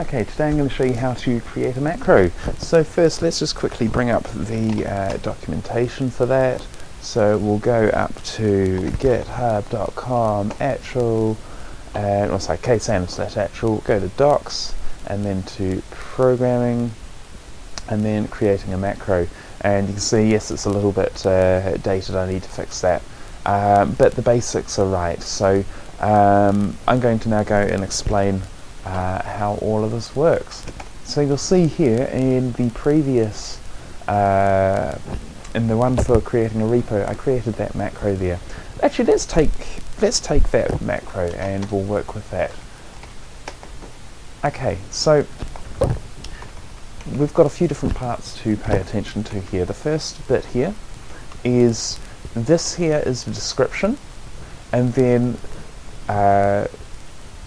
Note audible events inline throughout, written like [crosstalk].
Okay, today I'm going to show you how to create a macro. So first let's just quickly bring up the uh, documentation for that. So we'll go up to github.com actual and uh, sorry ksam slash actual, go to docs and then to programming and then creating a macro and you can see yes it's a little bit uh, dated I need to fix that um, but the basics are right so um, I'm going to now go and explain uh, how all of this works. So you'll see here in the previous, uh, in the one for creating a repo, I created that macro there. Actually, let's take let's take that macro and we'll work with that. Okay, so we've got a few different parts to pay attention to here. The first bit here is this here is the description, and then uh,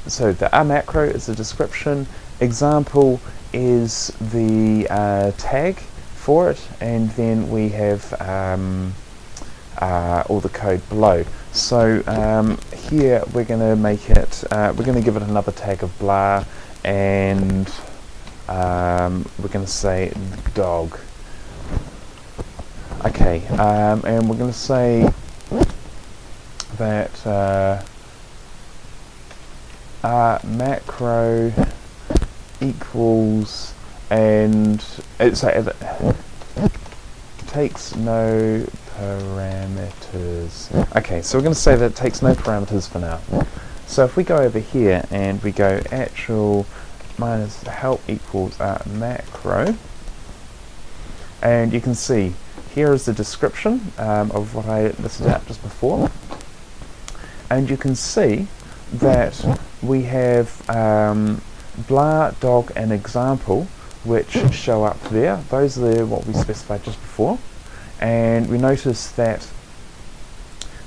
so the a macro is the description, example is the uh, tag for it, and then we have um, uh, all the code below. So um, here we're going to make it, uh, we're going to give it another tag of blah, and um, we're going to say dog. Okay, um, and we're going to say that uh, macro equals and it's like it takes no parameters. Okay, so we're going to say that it takes no parameters for now. So if we go over here and we go actual minus help equals uh, macro, and you can see here is the description um, of what I listed out just before, and you can see that we have um, blah, dog, and example, which show up there. Those are what we specified just before. And we notice that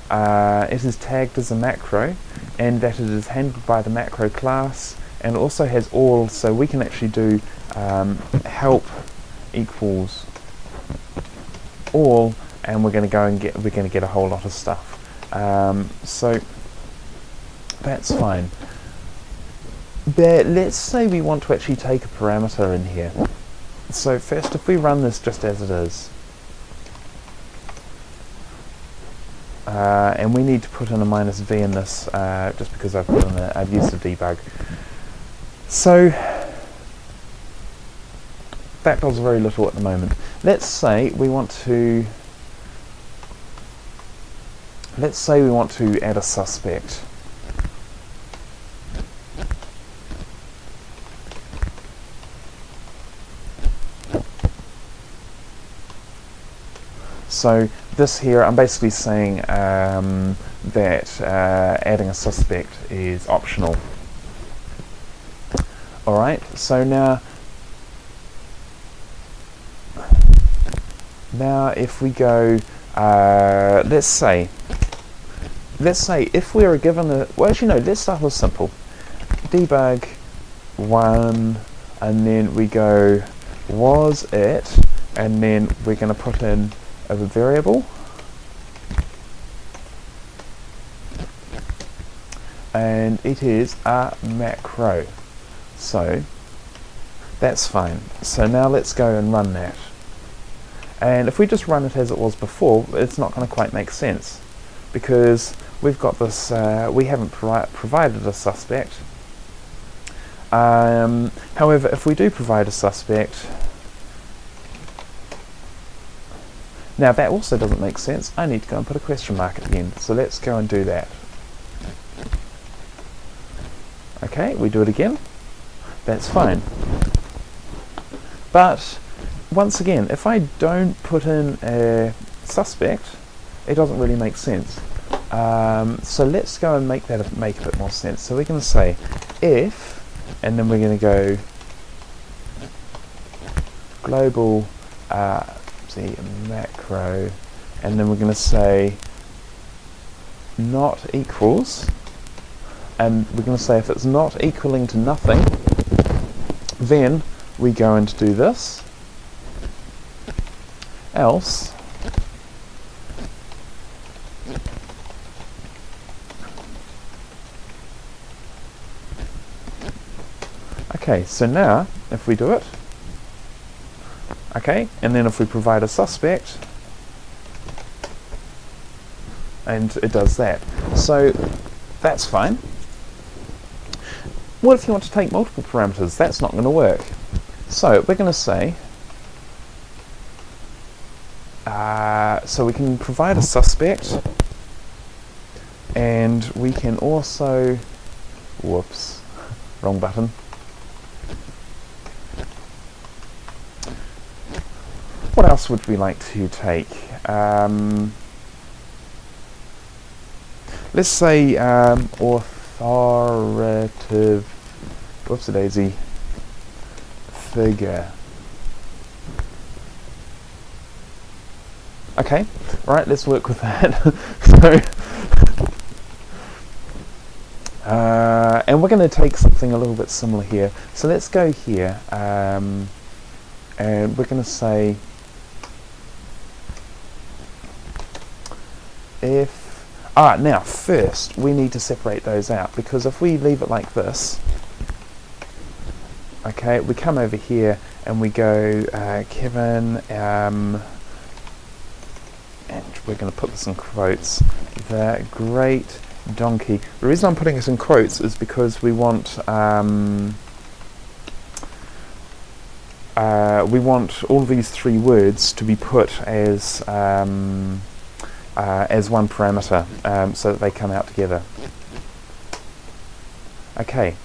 uh, it is tagged as a macro, and that it is handled by the macro class, and also has all, so we can actually do um, help equals all, and we're going to go and get, we're going to get a whole lot of stuff. Um, so that's fine. But let's say we want to actually take a parameter in here. So first, if we run this just as it is, uh, and we need to put in a minus v in this uh, just because I've put in a, I've used a debug. So that does very little at the moment. Let's say we want to let's say we want to add a suspect. So this here, I'm basically saying um, that uh, adding a suspect is optional. Alright, so now now if we go, uh, let's say, let's say if we are given a, well actually no, let's start with simple. Debug one, and then we go was it, and then we're going to put in of a variable. And it is a macro. So that's fine. So now let's go and run that. And if we just run it as it was before it's not going to quite make sense because we've got this uh, we haven't provi provided a suspect. Um, however if we do provide a suspect Now that also doesn't make sense. I need to go and put a question mark at the end. So let's go and do that. Okay, we do it again. That's fine. But once again, if I don't put in a suspect, it doesn't really make sense. Um, so let's go and make that make a bit more sense. So we're going to say if, and then we're going to go global uh, see macro. And then we're going to say not equals. And we're going to say if it's not equaling to nothing then we go and do this. Else Okay, so now if we do it, okay, and then if we provide a suspect, and it does that. So that's fine. What if you want to take multiple parameters? That's not going to work. So we're going to say, uh, so we can provide a suspect, and we can also, whoops, [laughs] wrong button. What else would we like to take? Um, let's say um, authoritative, whoops a daisy, figure. Okay, right, let's work with that. [laughs] so, uh, and we're going to take something a little bit similar here. So let's go here, um, and we're going to say if ah now first we need to separate those out because if we leave it like this okay we come over here and we go uh, Kevin um, and we're going to put this in quotes the great donkey. The reason I'm putting it in quotes is because we want um, uh, we want all these three words to be put as um, uh, as one parameter um, so that they come out together. Okay.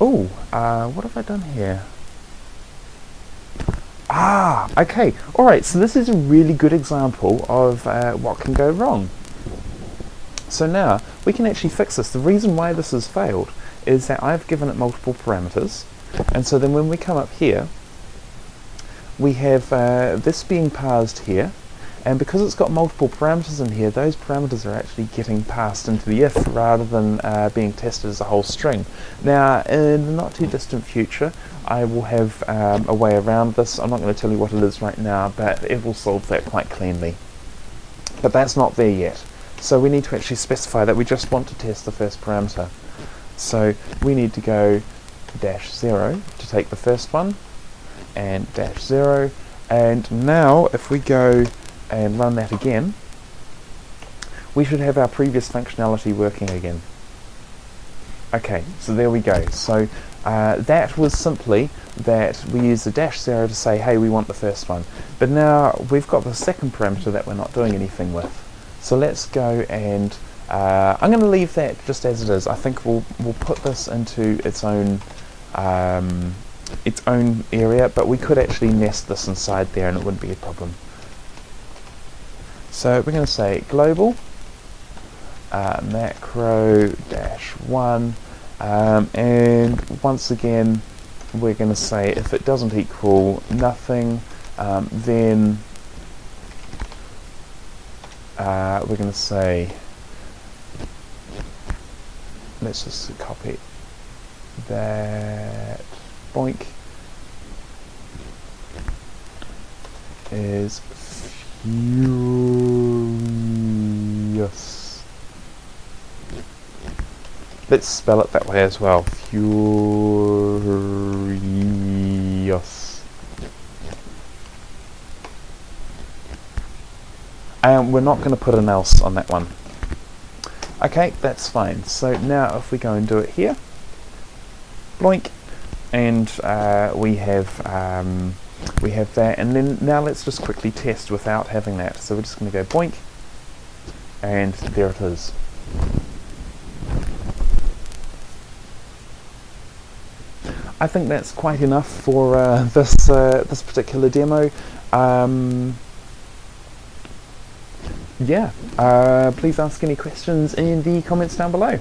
Oh, uh, what have I done here? Ah, okay. Alright, so this is a really good example of uh, what can go wrong. So now, we can actually fix this. The reason why this has failed is that I've given it multiple parameters, and so then when we come up here, we have uh, this being parsed here and because it's got multiple parameters in here those parameters are actually getting passed into the if rather than uh, being tested as a whole string. Now in the not too distant future I will have um, a way around this, I'm not going to tell you what it is right now but it will solve that quite cleanly. But that's not there yet so we need to actually specify that we just want to test the first parameter. So we need to go dash 0 to take the first one and dash 0 and now if we go and run that again we should have our previous functionality working again. Okay so there we go. So uh, that was simply that we use the dash 0 to say hey we want the first one. But now we've got the second parameter that we're not doing anything with. So let's go and uh, I'm going to leave that just as it is. I think we'll, we'll put this into its own um, its own area, but we could actually nest this inside there and it wouldn't be a problem. So we're going to say global uh, macro dash one, um, and once again we're going to say if it doesn't equal nothing, um, then uh, we're going to say let's just copy that boink is furious. Let's spell it that way as well. Furious. And we're not going to put an else on that one. Okay, that's fine. So now if we go and do it here, bloink, and uh, we have um, we have that. And then now let's just quickly test without having that. So we're just going to go boink. And there it is. I think that's quite enough for uh, this uh, this particular demo. Um, yeah. Uh, please ask any questions in the comments down below